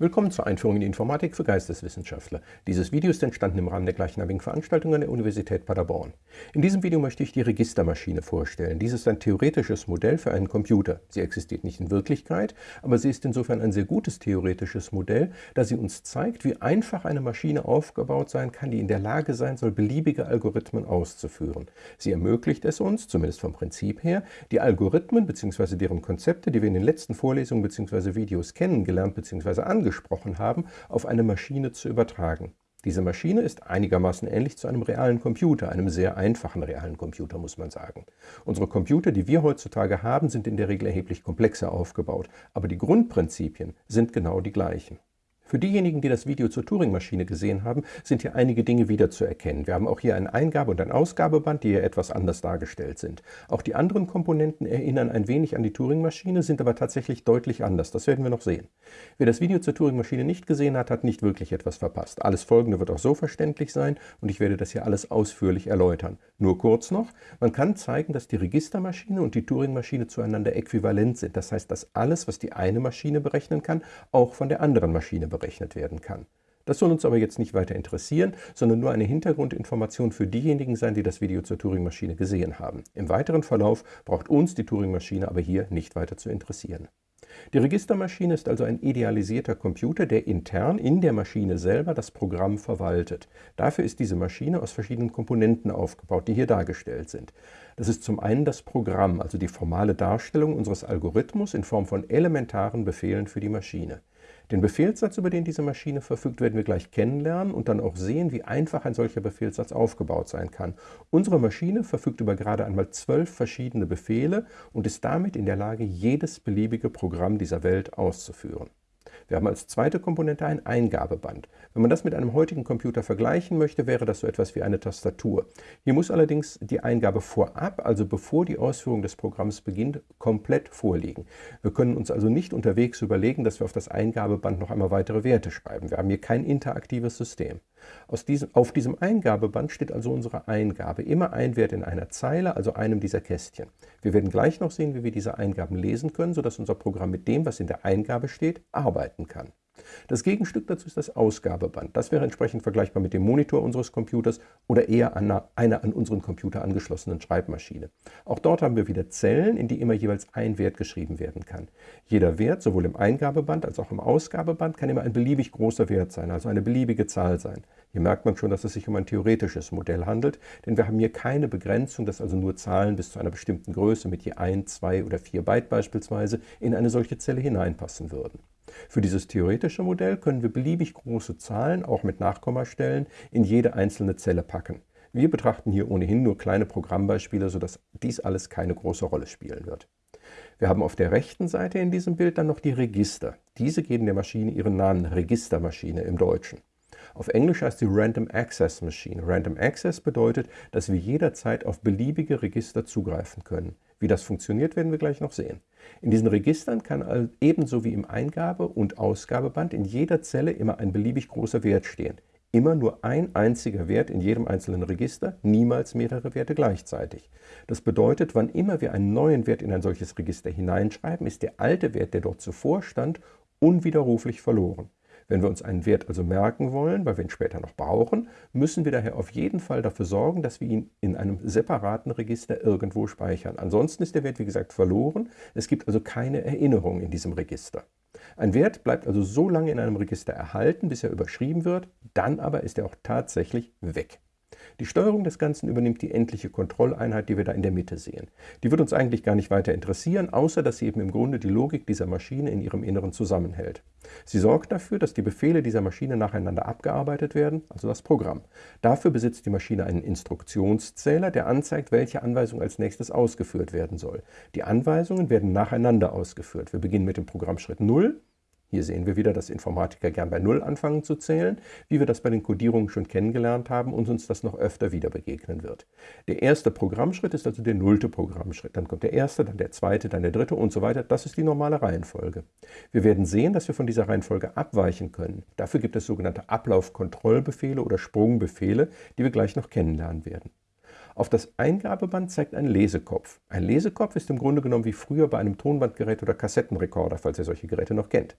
Willkommen zur Einführung in die Informatik für Geisteswissenschaftler. Dieses Video ist entstanden im Rahmen der gleichnamigen Veranstaltung an der Universität Paderborn. In diesem Video möchte ich die Registermaschine vorstellen. Dies ist ein theoretisches Modell für einen Computer. Sie existiert nicht in Wirklichkeit, aber sie ist insofern ein sehr gutes theoretisches Modell, da sie uns zeigt, wie einfach eine Maschine aufgebaut sein kann, die in der Lage sein soll, beliebige Algorithmen auszuführen. Sie ermöglicht es uns, zumindest vom Prinzip her, die Algorithmen bzw. deren Konzepte, die wir in den letzten Vorlesungen bzw. Videos kennengelernt bzw. angeschaut angesprochen haben, auf eine Maschine zu übertragen. Diese Maschine ist einigermaßen ähnlich zu einem realen Computer, einem sehr einfachen realen Computer, muss man sagen. Unsere Computer, die wir heutzutage haben, sind in der Regel erheblich komplexer aufgebaut, aber die Grundprinzipien sind genau die gleichen. Für diejenigen, die das Video zur Turing-Maschine gesehen haben, sind hier einige Dinge wiederzuerkennen. Wir haben auch hier ein Eingabe- und ein Ausgabeband, die hier etwas anders dargestellt sind. Auch die anderen Komponenten erinnern ein wenig an die Turing-Maschine, sind aber tatsächlich deutlich anders. Das werden wir noch sehen. Wer das Video zur Turing-Maschine nicht gesehen hat, hat nicht wirklich etwas verpasst. Alles Folgende wird auch so verständlich sein und ich werde das hier alles ausführlich erläutern. Nur kurz noch, man kann zeigen, dass die Registermaschine und die Turing-Maschine zueinander äquivalent sind. Das heißt, dass alles, was die eine Maschine berechnen kann, auch von der anderen Maschine berechnet werden kann. Das soll uns aber jetzt nicht weiter interessieren, sondern nur eine Hintergrundinformation für diejenigen sein, die das Video zur Turing-Maschine gesehen haben. Im weiteren Verlauf braucht uns die Turing-Maschine aber hier nicht weiter zu interessieren. Die Registermaschine ist also ein idealisierter Computer, der intern in der Maschine selber das Programm verwaltet. Dafür ist diese Maschine aus verschiedenen Komponenten aufgebaut, die hier dargestellt sind. Das ist zum einen das Programm, also die formale Darstellung unseres Algorithmus in Form von elementaren Befehlen für die Maschine. Den Befehlssatz, über den diese Maschine verfügt, werden wir gleich kennenlernen und dann auch sehen, wie einfach ein solcher Befehlssatz aufgebaut sein kann. Unsere Maschine verfügt über gerade einmal zwölf verschiedene Befehle und ist damit in der Lage, jedes beliebige Programm dieser Welt auszuführen. Wir haben als zweite Komponente ein Eingabeband. Wenn man das mit einem heutigen Computer vergleichen möchte, wäre das so etwas wie eine Tastatur. Hier muss allerdings die Eingabe vorab, also bevor die Ausführung des Programms beginnt, komplett vorliegen. Wir können uns also nicht unterwegs überlegen, dass wir auf das Eingabeband noch einmal weitere Werte schreiben. Wir haben hier kein interaktives System. Diesem, auf diesem Eingabeband steht also unsere Eingabe. Immer ein Wert in einer Zeile, also einem dieser Kästchen. Wir werden gleich noch sehen, wie wir diese Eingaben lesen können, sodass unser Programm mit dem, was in der Eingabe steht, arbeiten kann. Das Gegenstück dazu ist das Ausgabeband. Das wäre entsprechend vergleichbar mit dem Monitor unseres Computers oder eher einer, einer an unseren Computer angeschlossenen Schreibmaschine. Auch dort haben wir wieder Zellen, in die immer jeweils ein Wert geschrieben werden kann. Jeder Wert, sowohl im Eingabeband als auch im Ausgabeband, kann immer ein beliebig großer Wert sein, also eine beliebige Zahl sein. Hier merkt man schon, dass es sich um ein theoretisches Modell handelt, denn wir haben hier keine Begrenzung, dass also nur Zahlen bis zu einer bestimmten Größe mit je 1, 2 oder 4 Byte beispielsweise in eine solche Zelle hineinpassen würden. Für dieses theoretische Modell können wir beliebig große Zahlen, auch mit Nachkommastellen, in jede einzelne Zelle packen. Wir betrachten hier ohnehin nur kleine Programmbeispiele, sodass dies alles keine große Rolle spielen wird. Wir haben auf der rechten Seite in diesem Bild dann noch die Register. Diese geben der Maschine ihren Namen Registermaschine im Deutschen. Auf Englisch heißt sie Random Access Machine. Random Access bedeutet, dass wir jederzeit auf beliebige Register zugreifen können. Wie das funktioniert, werden wir gleich noch sehen. In diesen Registern kann ebenso wie im Eingabe- und Ausgabeband in jeder Zelle immer ein beliebig großer Wert stehen. Immer nur ein einziger Wert in jedem einzelnen Register, niemals mehrere Werte gleichzeitig. Das bedeutet, wann immer wir einen neuen Wert in ein solches Register hineinschreiben, ist der alte Wert, der dort zuvor stand, unwiderruflich verloren. Wenn wir uns einen Wert also merken wollen, weil wir ihn später noch brauchen, müssen wir daher auf jeden Fall dafür sorgen, dass wir ihn in einem separaten Register irgendwo speichern. Ansonsten ist der Wert, wie gesagt, verloren. Es gibt also keine Erinnerung in diesem Register. Ein Wert bleibt also so lange in einem Register erhalten, bis er überschrieben wird, dann aber ist er auch tatsächlich weg. Die Steuerung des Ganzen übernimmt die endliche Kontrolleinheit, die wir da in der Mitte sehen. Die wird uns eigentlich gar nicht weiter interessieren, außer dass sie eben im Grunde die Logik dieser Maschine in ihrem Inneren zusammenhält. Sie sorgt dafür, dass die Befehle dieser Maschine nacheinander abgearbeitet werden, also das Programm. Dafür besitzt die Maschine einen Instruktionszähler, der anzeigt, welche Anweisung als nächstes ausgeführt werden soll. Die Anweisungen werden nacheinander ausgeführt. Wir beginnen mit dem Programmschritt 0, hier sehen wir wieder, dass Informatiker gern bei Null anfangen zu zählen, wie wir das bei den Codierungen schon kennengelernt haben und uns das noch öfter wieder begegnen wird. Der erste Programmschritt ist also der nullte Programmschritt. Dann kommt der erste, dann der zweite, dann der dritte und so weiter. Das ist die normale Reihenfolge. Wir werden sehen, dass wir von dieser Reihenfolge abweichen können. Dafür gibt es sogenannte Ablaufkontrollbefehle oder Sprungbefehle, die wir gleich noch kennenlernen werden. Auf das Eingabeband zeigt ein Lesekopf. Ein Lesekopf ist im Grunde genommen wie früher bei einem Tonbandgerät oder Kassettenrekorder, falls ihr solche Geräte noch kennt.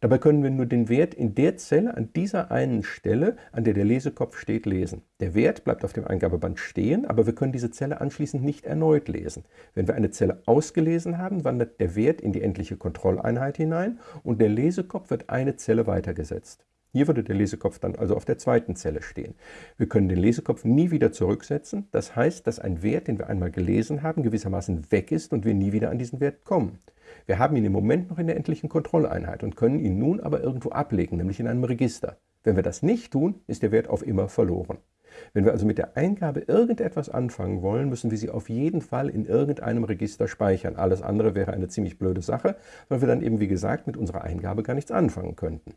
Dabei können wir nur den Wert in der Zelle an dieser einen Stelle, an der der Lesekopf steht, lesen. Der Wert bleibt auf dem Eingabeband stehen, aber wir können diese Zelle anschließend nicht erneut lesen. Wenn wir eine Zelle ausgelesen haben, wandert der Wert in die endliche Kontrolleinheit hinein und der Lesekopf wird eine Zelle weitergesetzt. Hier würde der Lesekopf dann also auf der zweiten Zelle stehen. Wir können den Lesekopf nie wieder zurücksetzen. Das heißt, dass ein Wert, den wir einmal gelesen haben, gewissermaßen weg ist und wir nie wieder an diesen Wert kommen. Wir haben ihn im Moment noch in der endlichen Kontrolleinheit und können ihn nun aber irgendwo ablegen, nämlich in einem Register. Wenn wir das nicht tun, ist der Wert auf immer verloren. Wenn wir also mit der Eingabe irgendetwas anfangen wollen, müssen wir sie auf jeden Fall in irgendeinem Register speichern. Alles andere wäre eine ziemlich blöde Sache, weil wir dann eben, wie gesagt, mit unserer Eingabe gar nichts anfangen könnten.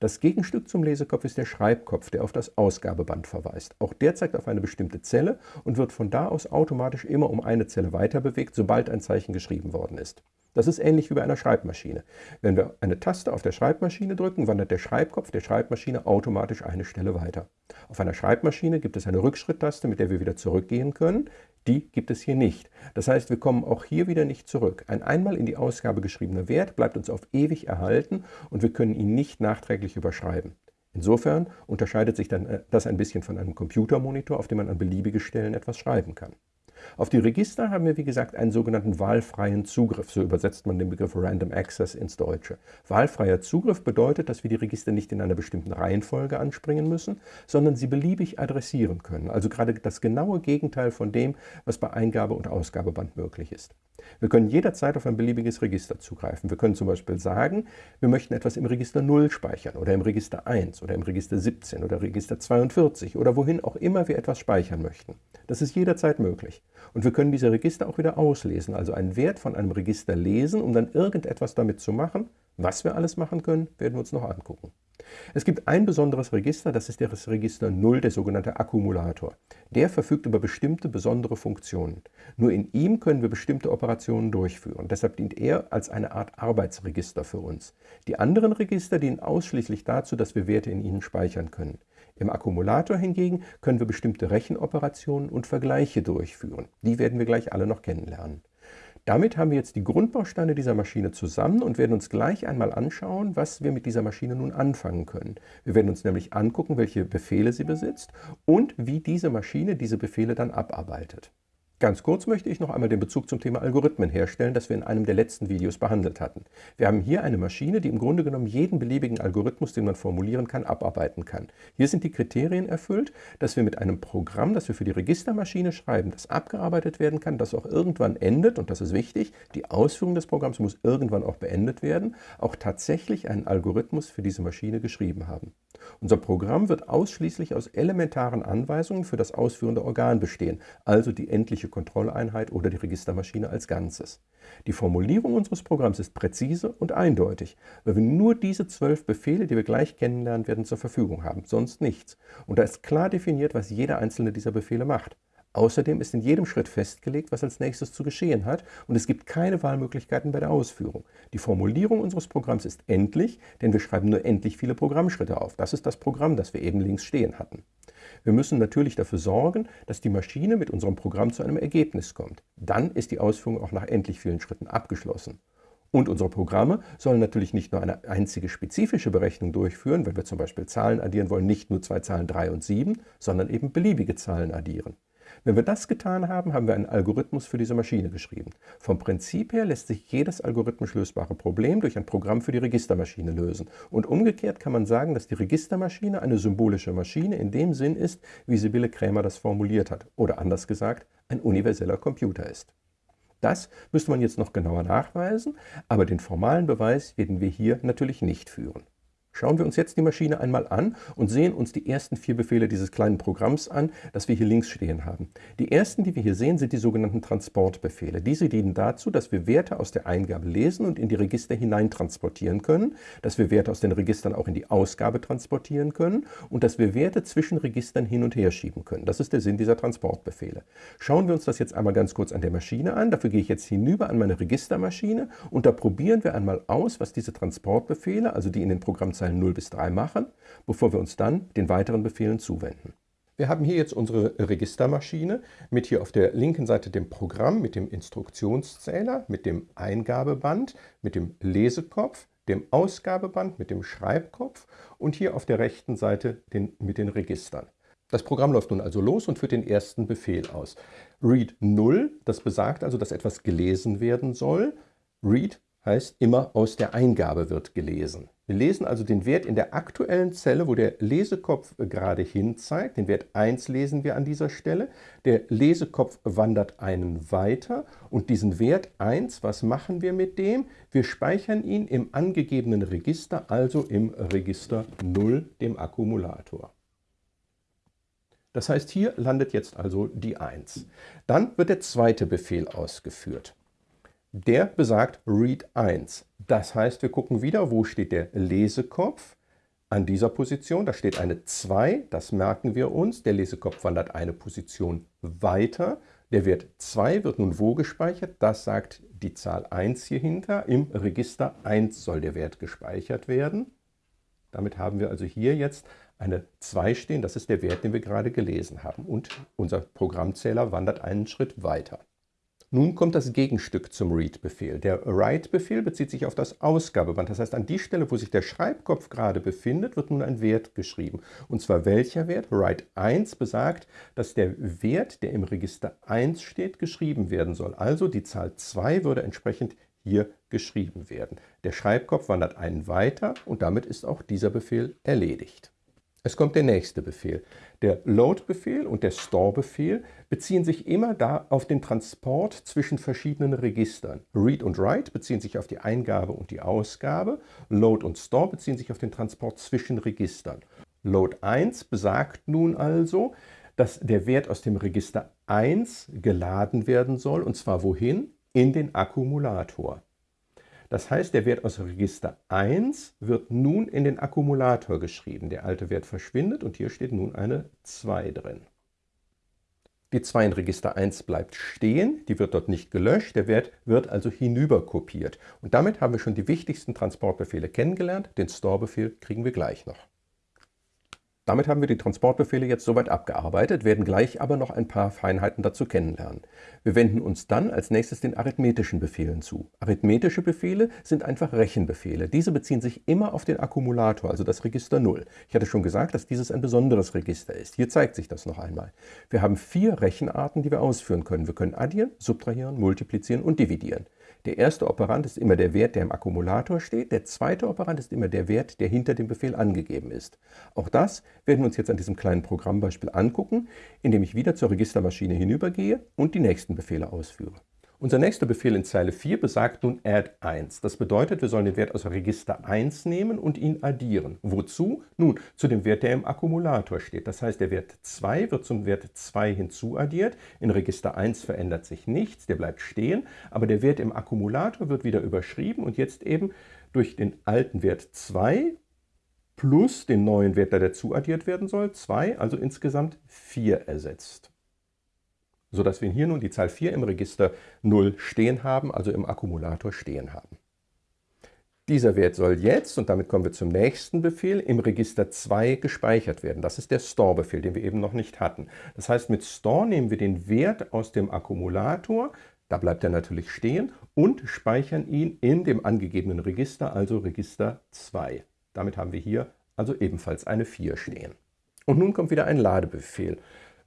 Das Gegenstück zum Lesekopf ist der Schreibkopf, der auf das Ausgabeband verweist. Auch der zeigt auf eine bestimmte Zelle und wird von da aus automatisch immer um eine Zelle weiter bewegt, sobald ein Zeichen geschrieben worden ist. Das ist ähnlich wie bei einer Schreibmaschine. Wenn wir eine Taste auf der Schreibmaschine drücken, wandert der Schreibkopf der Schreibmaschine automatisch eine Stelle weiter. Auf einer Schreibmaschine gibt es eine Rückschritttaste, mit der wir wieder zurückgehen können. Die gibt es hier nicht. Das heißt, wir kommen auch hier wieder nicht zurück. Ein einmal in die Ausgabe geschriebener Wert bleibt uns auf ewig erhalten und wir können ihn nicht nachträglich überschreiben. Insofern unterscheidet sich dann äh, das ein bisschen von einem Computermonitor, auf dem man an beliebige Stellen etwas schreiben kann. Auf die Register haben wir, wie gesagt, einen sogenannten wahlfreien Zugriff. So übersetzt man den Begriff Random Access ins Deutsche. Wahlfreier Zugriff bedeutet, dass wir die Register nicht in einer bestimmten Reihenfolge anspringen müssen, sondern sie beliebig adressieren können. Also gerade das genaue Gegenteil von dem, was bei Eingabe- und Ausgabeband möglich ist. Wir können jederzeit auf ein beliebiges Register zugreifen. Wir können zum Beispiel sagen, wir möchten etwas im Register 0 speichern oder im Register 1 oder im Register 17 oder Register 42 oder wohin auch immer wir etwas speichern möchten. Das ist jederzeit möglich. Und wir können diese Register auch wieder auslesen, also einen Wert von einem Register lesen, um dann irgendetwas damit zu machen. Was wir alles machen können, werden wir uns noch angucken. Es gibt ein besonderes Register, das ist das Register 0, der sogenannte Akkumulator. Der verfügt über bestimmte besondere Funktionen. Nur in ihm können wir bestimmte Operationen durchführen. Deshalb dient er als eine Art Arbeitsregister für uns. Die anderen Register dienen ausschließlich dazu, dass wir Werte in ihnen speichern können. Im Akkumulator hingegen können wir bestimmte Rechenoperationen und Vergleiche durchführen. Die werden wir gleich alle noch kennenlernen. Damit haben wir jetzt die Grundbausteine dieser Maschine zusammen und werden uns gleich einmal anschauen, was wir mit dieser Maschine nun anfangen können. Wir werden uns nämlich angucken, welche Befehle sie besitzt und wie diese Maschine diese Befehle dann abarbeitet. Ganz kurz möchte ich noch einmal den Bezug zum Thema Algorithmen herstellen, das wir in einem der letzten Videos behandelt hatten. Wir haben hier eine Maschine, die im Grunde genommen jeden beliebigen Algorithmus, den man formulieren kann, abarbeiten kann. Hier sind die Kriterien erfüllt, dass wir mit einem Programm, das wir für die Registermaschine schreiben, das abgearbeitet werden kann, das auch irgendwann endet, und das ist wichtig, die Ausführung des Programms muss irgendwann auch beendet werden, auch tatsächlich einen Algorithmus für diese Maschine geschrieben haben. Unser Programm wird ausschließlich aus elementaren Anweisungen für das ausführende Organ bestehen, also die endliche Kontrolleinheit oder die Registermaschine als Ganzes. Die Formulierung unseres Programms ist präzise und eindeutig, weil wir nur diese zwölf Befehle, die wir gleich kennenlernen werden, zur Verfügung haben, sonst nichts. Und da ist klar definiert, was jeder einzelne dieser Befehle macht. Außerdem ist in jedem Schritt festgelegt, was als nächstes zu geschehen hat und es gibt keine Wahlmöglichkeiten bei der Ausführung. Die Formulierung unseres Programms ist endlich, denn wir schreiben nur endlich viele Programmschritte auf. Das ist das Programm, das wir eben links stehen hatten. Wir müssen natürlich dafür sorgen, dass die Maschine mit unserem Programm zu einem Ergebnis kommt. Dann ist die Ausführung auch nach endlich vielen Schritten abgeschlossen. Und unsere Programme sollen natürlich nicht nur eine einzige spezifische Berechnung durchführen, wenn wir zum Beispiel Zahlen addieren wollen, nicht nur zwei Zahlen 3 und 7, sondern eben beliebige Zahlen addieren. Wenn wir das getan haben, haben wir einen Algorithmus für diese Maschine geschrieben. Vom Prinzip her lässt sich jedes algorithmisch lösbare Problem durch ein Programm für die Registermaschine lösen. Und umgekehrt kann man sagen, dass die Registermaschine eine symbolische Maschine in dem Sinn ist, wie Sibylle Krämer das formuliert hat. Oder anders gesagt, ein universeller Computer ist. Das müsste man jetzt noch genauer nachweisen, aber den formalen Beweis werden wir hier natürlich nicht führen. Schauen wir uns jetzt die Maschine einmal an und sehen uns die ersten vier Befehle dieses kleinen Programms an, das wir hier links stehen haben. Die ersten, die wir hier sehen, sind die sogenannten Transportbefehle. Diese dienen dazu, dass wir Werte aus der Eingabe lesen und in die Register hineintransportieren können, dass wir Werte aus den Registern auch in die Ausgabe transportieren können und dass wir Werte zwischen Registern hin und her schieben können. Das ist der Sinn dieser Transportbefehle. Schauen wir uns das jetzt einmal ganz kurz an der Maschine an. Dafür gehe ich jetzt hinüber an meine Registermaschine und da probieren wir einmal aus, was diese Transportbefehle, also die in den Programmzeilen Zeilen 0 bis 3 machen, bevor wir uns dann den weiteren Befehlen zuwenden. Wir haben hier jetzt unsere Registermaschine mit hier auf der linken Seite dem Programm, mit dem Instruktionszähler, mit dem Eingabeband, mit dem Lesekopf, dem Ausgabeband mit dem Schreibkopf und hier auf der rechten Seite den, mit den Registern. Das Programm läuft nun also los und führt den ersten Befehl aus. Read 0, das besagt also, dass etwas gelesen werden soll. Read heißt immer aus der Eingabe wird gelesen. Wir lesen also den Wert in der aktuellen Zelle, wo der Lesekopf gerade hin zeigt. Den Wert 1 lesen wir an dieser Stelle. Der Lesekopf wandert einen weiter und diesen Wert 1, was machen wir mit dem? Wir speichern ihn im angegebenen Register, also im Register 0, dem Akkumulator. Das heißt, hier landet jetzt also die 1. Dann wird der zweite Befehl ausgeführt. Der besagt Read 1. Das heißt, wir gucken wieder, wo steht der Lesekopf. An dieser Position, da steht eine 2, das merken wir uns. Der Lesekopf wandert eine Position weiter. Der Wert 2 wird nun wo gespeichert? Das sagt die Zahl 1 hier hinter. Im Register 1 soll der Wert gespeichert werden. Damit haben wir also hier jetzt eine 2 stehen. Das ist der Wert, den wir gerade gelesen haben. Und unser Programmzähler wandert einen Schritt weiter. Nun kommt das Gegenstück zum Read-Befehl. Der Write-Befehl bezieht sich auf das Ausgabeband. Das heißt, an die Stelle, wo sich der Schreibkopf gerade befindet, wird nun ein Wert geschrieben. Und zwar welcher Wert? Write 1 besagt, dass der Wert, der im Register 1 steht, geschrieben werden soll. Also die Zahl 2 würde entsprechend hier geschrieben werden. Der Schreibkopf wandert einen weiter und damit ist auch dieser Befehl erledigt. Es kommt der nächste Befehl. Der Load-Befehl und der Store-Befehl beziehen sich immer da auf den Transport zwischen verschiedenen Registern. Read und Write beziehen sich auf die Eingabe und die Ausgabe. Load und Store beziehen sich auf den Transport zwischen Registern. Load 1 besagt nun also, dass der Wert aus dem Register 1 geladen werden soll, und zwar wohin? In den Akkumulator. Das heißt, der Wert aus Register 1 wird nun in den Akkumulator geschrieben. Der alte Wert verschwindet und hier steht nun eine 2 drin. Die 2 in Register 1 bleibt stehen, die wird dort nicht gelöscht, der Wert wird also hinüber kopiert. Und damit haben wir schon die wichtigsten Transportbefehle kennengelernt, den Store-Befehl kriegen wir gleich noch. Damit haben wir die Transportbefehle jetzt soweit abgearbeitet, werden gleich aber noch ein paar Feinheiten dazu kennenlernen. Wir wenden uns dann als nächstes den arithmetischen Befehlen zu. Arithmetische Befehle sind einfach Rechenbefehle. Diese beziehen sich immer auf den Akkumulator, also das Register 0. Ich hatte schon gesagt, dass dieses ein besonderes Register ist. Hier zeigt sich das noch einmal. Wir haben vier Rechenarten, die wir ausführen können. Wir können addieren, subtrahieren, multiplizieren und dividieren. Der erste Operand ist immer der Wert, der im Akkumulator steht. Der zweite Operand ist immer der Wert, der hinter dem Befehl angegeben ist. Auch das werden wir uns jetzt an diesem kleinen Programmbeispiel angucken, indem ich wieder zur Registermaschine hinübergehe und die nächsten Befehle ausführe. Unser nächster Befehl in Zeile 4 besagt nun add 1. Das bedeutet, wir sollen den Wert aus Register 1 nehmen und ihn addieren. Wozu? Nun, zu dem Wert, der im Akkumulator steht. Das heißt, der Wert 2 wird zum Wert 2 hinzuaddiert. In Register 1 verändert sich nichts, der bleibt stehen, aber der Wert im Akkumulator wird wieder überschrieben und jetzt eben durch den alten Wert 2 plus den neuen Wert, der dazu addiert werden soll, 2, also insgesamt 4 ersetzt sodass wir hier nun die Zahl 4 im Register 0 stehen haben, also im Akkumulator stehen haben. Dieser Wert soll jetzt, und damit kommen wir zum nächsten Befehl, im Register 2 gespeichert werden. Das ist der Store-Befehl, den wir eben noch nicht hatten. Das heißt, mit Store nehmen wir den Wert aus dem Akkumulator, da bleibt er natürlich stehen, und speichern ihn in dem angegebenen Register, also Register 2. Damit haben wir hier also ebenfalls eine 4 stehen. Und nun kommt wieder ein Ladebefehl.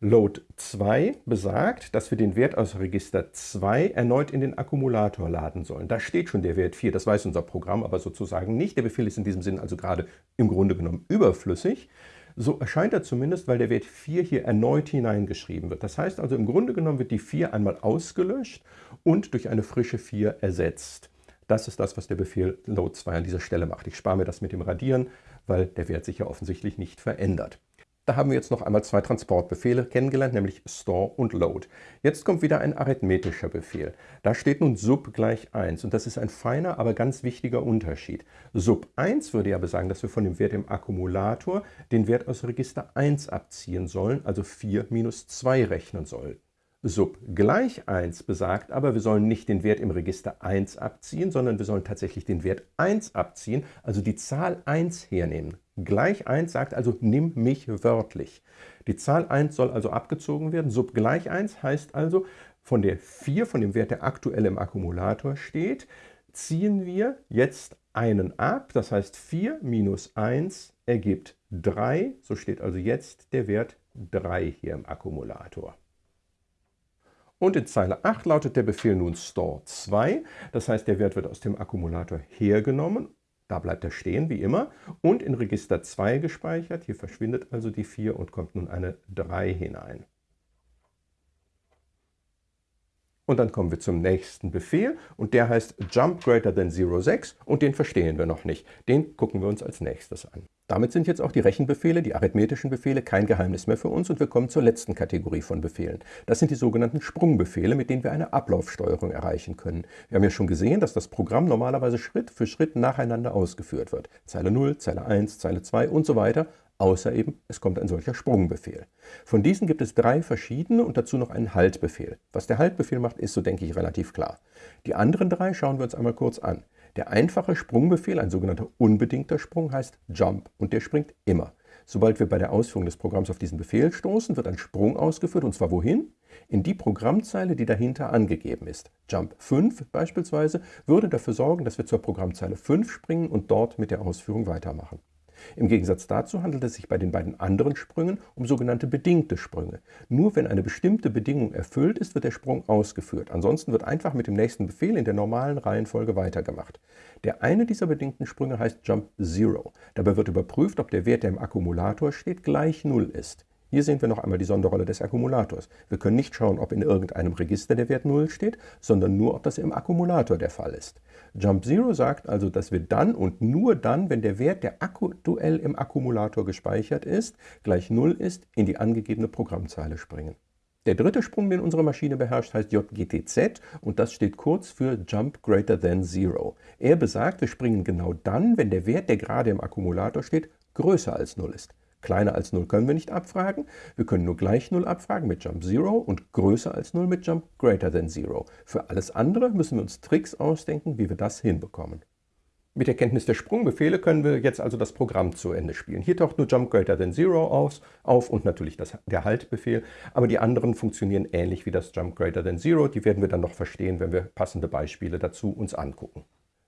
Load 2 besagt, dass wir den Wert aus Register 2 erneut in den Akkumulator laden sollen. Da steht schon der Wert 4, das weiß unser Programm aber sozusagen nicht. Der Befehl ist in diesem Sinn also gerade im Grunde genommen überflüssig. So erscheint er zumindest, weil der Wert 4 hier erneut hineingeschrieben wird. Das heißt also, im Grunde genommen wird die 4 einmal ausgelöscht und durch eine frische 4 ersetzt. Das ist das, was der Befehl Load 2 an dieser Stelle macht. Ich spare mir das mit dem Radieren, weil der Wert sich ja offensichtlich nicht verändert. Da haben wir jetzt noch einmal zwei Transportbefehle kennengelernt, nämlich Store und Load. Jetzt kommt wieder ein arithmetischer Befehl. Da steht nun sub gleich 1 und das ist ein feiner, aber ganz wichtiger Unterschied. Sub 1 würde ja besagen, dass wir von dem Wert im Akkumulator den Wert aus Register 1 abziehen sollen, also 4 minus 2 rechnen sollen. Sub gleich 1 besagt aber, wir sollen nicht den Wert im Register 1 abziehen, sondern wir sollen tatsächlich den Wert 1 abziehen, also die Zahl 1 hernehmen. Gleich 1 sagt also, nimm mich wörtlich. Die Zahl 1 soll also abgezogen werden. Sub gleich 1 heißt also, von der 4, von dem Wert, der aktuell im Akkumulator steht, ziehen wir jetzt einen ab, das heißt 4 minus 1 ergibt 3, so steht also jetzt der Wert 3 hier im Akkumulator. Und in Zeile 8 lautet der Befehl nun store 2, das heißt der Wert wird aus dem Akkumulator hergenommen, da bleibt er stehen wie immer, und in Register 2 gespeichert, hier verschwindet also die 4 und kommt nun eine 3 hinein. Und dann kommen wir zum nächsten Befehl und der heißt jump greater than 06 und den verstehen wir noch nicht. Den gucken wir uns als nächstes an. Damit sind jetzt auch die Rechenbefehle, die arithmetischen Befehle, kein Geheimnis mehr für uns und wir kommen zur letzten Kategorie von Befehlen. Das sind die sogenannten Sprungbefehle, mit denen wir eine Ablaufsteuerung erreichen können. Wir haben ja schon gesehen, dass das Programm normalerweise Schritt für Schritt nacheinander ausgeführt wird. Zeile 0, Zeile 1, Zeile 2 und so weiter außer eben es kommt ein solcher Sprungbefehl. Von diesen gibt es drei verschiedene und dazu noch einen Haltbefehl. Was der Haltbefehl macht, ist so denke ich relativ klar. Die anderen drei schauen wir uns einmal kurz an. Der einfache Sprungbefehl, ein sogenannter unbedingter Sprung, heißt Jump und der springt immer. Sobald wir bei der Ausführung des Programms auf diesen Befehl stoßen, wird ein Sprung ausgeführt und zwar wohin? In die Programmzeile, die dahinter angegeben ist. Jump 5 beispielsweise würde dafür sorgen, dass wir zur Programmzeile 5 springen und dort mit der Ausführung weitermachen. Im Gegensatz dazu handelt es sich bei den beiden anderen Sprüngen um sogenannte bedingte Sprünge. Nur wenn eine bestimmte Bedingung erfüllt ist, wird der Sprung ausgeführt. Ansonsten wird einfach mit dem nächsten Befehl in der normalen Reihenfolge weitergemacht. Der eine dieser bedingten Sprünge heißt Jump Zero. Dabei wird überprüft, ob der Wert, der im Akkumulator steht, gleich 0 ist. Hier sehen wir noch einmal die Sonderrolle des Akkumulators. Wir können nicht schauen, ob in irgendeinem Register der Wert 0 steht, sondern nur, ob das im Akkumulator der Fall ist. Jump Zero sagt also, dass wir dann und nur dann, wenn der Wert, der aktuell im Akkumulator gespeichert ist, gleich 0 ist, in die angegebene Programmzeile springen. Der dritte Sprung, den unsere Maschine beherrscht, heißt JGTZ und das steht kurz für Jump Greater Than Zero. Er besagt, wir springen genau dann, wenn der Wert, der gerade im Akkumulator steht, größer als 0 ist. Kleiner als 0 können wir nicht abfragen. Wir können nur gleich 0 abfragen mit Jump 0 und größer als 0 mit Jump greater than 0. Für alles andere müssen wir uns Tricks ausdenken, wie wir das hinbekommen. Mit der Kenntnis der Sprungbefehle können wir jetzt also das Programm zu Ende spielen. Hier taucht nur Jump Greater Than Zero auf, auf und natürlich das, der Haltbefehl, aber die anderen funktionieren ähnlich wie das Jump Greater Than Zero. Die werden wir dann noch verstehen, wenn wir passende Beispiele dazu uns angucken.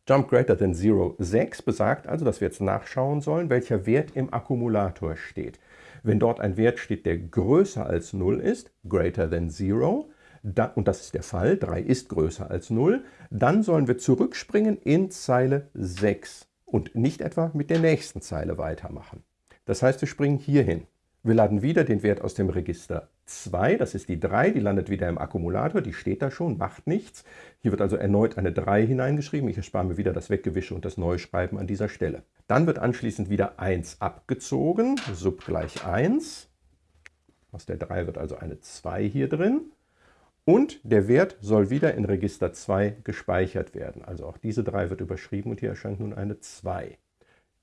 Jump greater than 0, 6 besagt also, dass wir jetzt nachschauen sollen, welcher Wert im Akkumulator steht. Wenn dort ein Wert steht, der größer als 0 ist, greater than 0, da, und das ist der Fall, 3 ist größer als 0, dann sollen wir zurückspringen in Zeile 6 und nicht etwa mit der nächsten Zeile weitermachen. Das heißt, wir springen hier hin. Wir laden wieder den Wert aus dem Register 2, das ist die 3, die landet wieder im Akkumulator, die steht da schon, macht nichts. Hier wird also erneut eine 3 hineingeschrieben, ich erspare mir wieder das Weggewische und das Neuschreiben an dieser Stelle. Dann wird anschließend wieder 1 abgezogen, sub gleich 1. Aus der 3 wird also eine 2 hier drin. Und der Wert soll wieder in Register 2 gespeichert werden. Also auch diese 3 wird überschrieben und hier erscheint nun eine 2.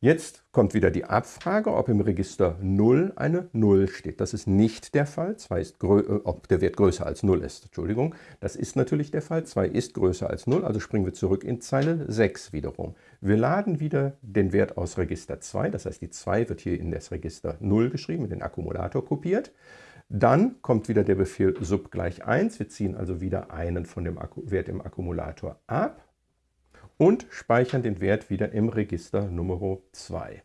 Jetzt kommt wieder die Abfrage, ob im Register 0 eine 0 steht. Das ist nicht der Fall, 2 ist äh, ob der Wert größer als 0 ist. Entschuldigung, das ist natürlich der Fall, 2 ist größer als 0, also springen wir zurück in Zeile 6 wiederum. Wir laden wieder den Wert aus Register 2, das heißt die 2 wird hier in das Register 0 geschrieben, in den Akkumulator kopiert. Dann kommt wieder der Befehl sub gleich 1, wir ziehen also wieder einen von dem Wert im Akkumulator ab und speichern den Wert wieder im Register Nummer 2.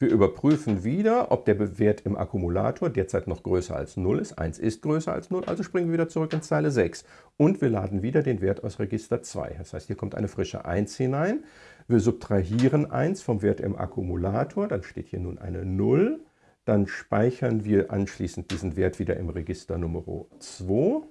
Wir überprüfen wieder, ob der Wert im Akkumulator derzeit noch größer als 0 ist. 1 ist größer als 0, also springen wir wieder zurück in Zeile 6. Und wir laden wieder den Wert aus Register 2. Das heißt, hier kommt eine frische 1 hinein. Wir subtrahieren 1 vom Wert im Akkumulator, dann steht hier nun eine 0. Dann speichern wir anschließend diesen Wert wieder im Register Nummer 2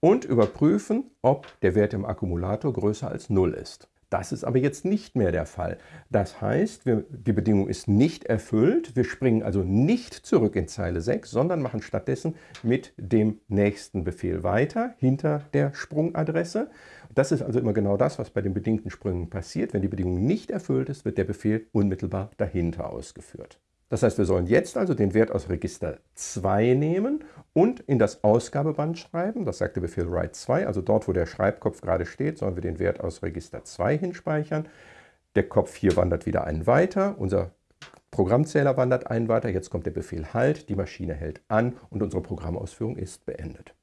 und überprüfen, ob der Wert im Akkumulator größer als 0 ist. Das ist aber jetzt nicht mehr der Fall. Das heißt, wir, die Bedingung ist nicht erfüllt. Wir springen also nicht zurück in Zeile 6, sondern machen stattdessen mit dem nächsten Befehl weiter, hinter der Sprungadresse. Das ist also immer genau das, was bei den bedingten Sprüngen passiert. Wenn die Bedingung nicht erfüllt ist, wird der Befehl unmittelbar dahinter ausgeführt. Das heißt, wir sollen jetzt also den Wert aus Register 2 nehmen und in das Ausgabeband schreiben. Das sagt der Befehl write 2, also dort, wo der Schreibkopf gerade steht, sollen wir den Wert aus Register 2 hinspeichern. Der Kopf hier wandert wieder einen weiter, unser Programmzähler wandert einen weiter, jetzt kommt der Befehl Halt, die Maschine hält an und unsere Programmausführung ist beendet.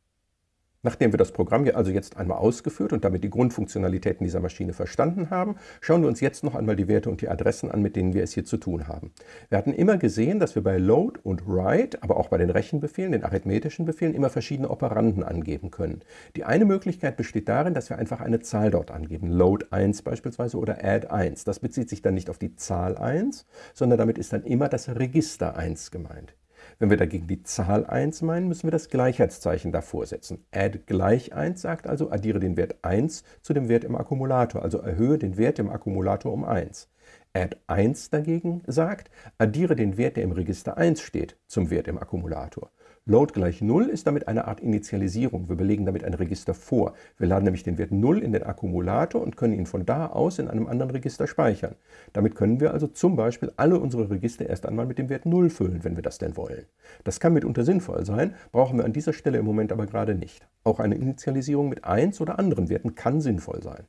Nachdem wir das Programm also jetzt einmal ausgeführt und damit die Grundfunktionalitäten dieser Maschine verstanden haben, schauen wir uns jetzt noch einmal die Werte und die Adressen an, mit denen wir es hier zu tun haben. Wir hatten immer gesehen, dass wir bei Load und Write, aber auch bei den Rechenbefehlen, den arithmetischen Befehlen, immer verschiedene Operanden angeben können. Die eine Möglichkeit besteht darin, dass wir einfach eine Zahl dort angeben, Load 1 beispielsweise oder Add 1. Das bezieht sich dann nicht auf die Zahl 1, sondern damit ist dann immer das Register 1 gemeint. Wenn wir dagegen die Zahl 1 meinen, müssen wir das Gleichheitszeichen davor setzen. Add gleich 1 sagt also, addiere den Wert 1 zu dem Wert im Akkumulator, also erhöhe den Wert im Akkumulator um 1. Add 1 dagegen sagt, addiere den Wert, der im Register 1 steht, zum Wert im Akkumulator. Load gleich 0 ist damit eine Art Initialisierung. Wir belegen damit ein Register vor. Wir laden nämlich den Wert 0 in den Akkumulator und können ihn von da aus in einem anderen Register speichern. Damit können wir also zum Beispiel alle unsere Register erst einmal mit dem Wert 0 füllen, wenn wir das denn wollen. Das kann mitunter sinnvoll sein, brauchen wir an dieser Stelle im Moment aber gerade nicht. Auch eine Initialisierung mit 1 oder anderen Werten kann sinnvoll sein.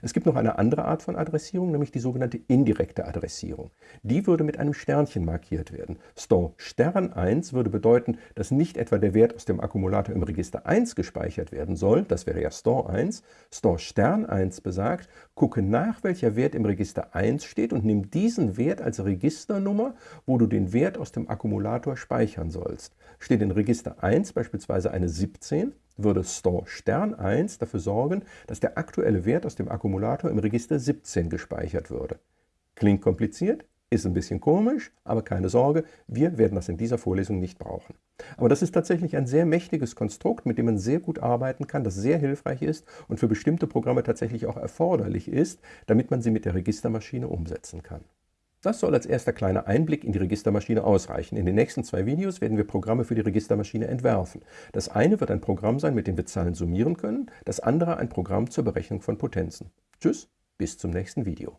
Es gibt noch eine andere Art von Adressierung, nämlich die sogenannte indirekte Adressierung. Die würde mit einem Sternchen markiert werden. Store Stern 1 würde bedeuten, dass nicht etwa der Wert aus dem Akkumulator im Register 1 gespeichert werden soll, das wäre ja Store 1. Store Stern 1 besagt, gucke nach, welcher Wert im Register 1 steht und nimm diesen Wert als Registernummer, wo du den Wert aus dem Akkumulator speichern sollst. Steht in Register 1 beispielsweise eine 17, würde Store Stern 1 dafür sorgen, dass der aktuelle Wert aus dem Akkumulator im Register 17 gespeichert würde. Klingt kompliziert, ist ein bisschen komisch, aber keine Sorge, wir werden das in dieser Vorlesung nicht brauchen. Aber das ist tatsächlich ein sehr mächtiges Konstrukt, mit dem man sehr gut arbeiten kann, das sehr hilfreich ist und für bestimmte Programme tatsächlich auch erforderlich ist, damit man sie mit der Registermaschine umsetzen kann. Das soll als erster kleiner Einblick in die Registermaschine ausreichen. In den nächsten zwei Videos werden wir Programme für die Registermaschine entwerfen. Das eine wird ein Programm sein, mit dem wir Zahlen summieren können, das andere ein Programm zur Berechnung von Potenzen. Tschüss, bis zum nächsten Video.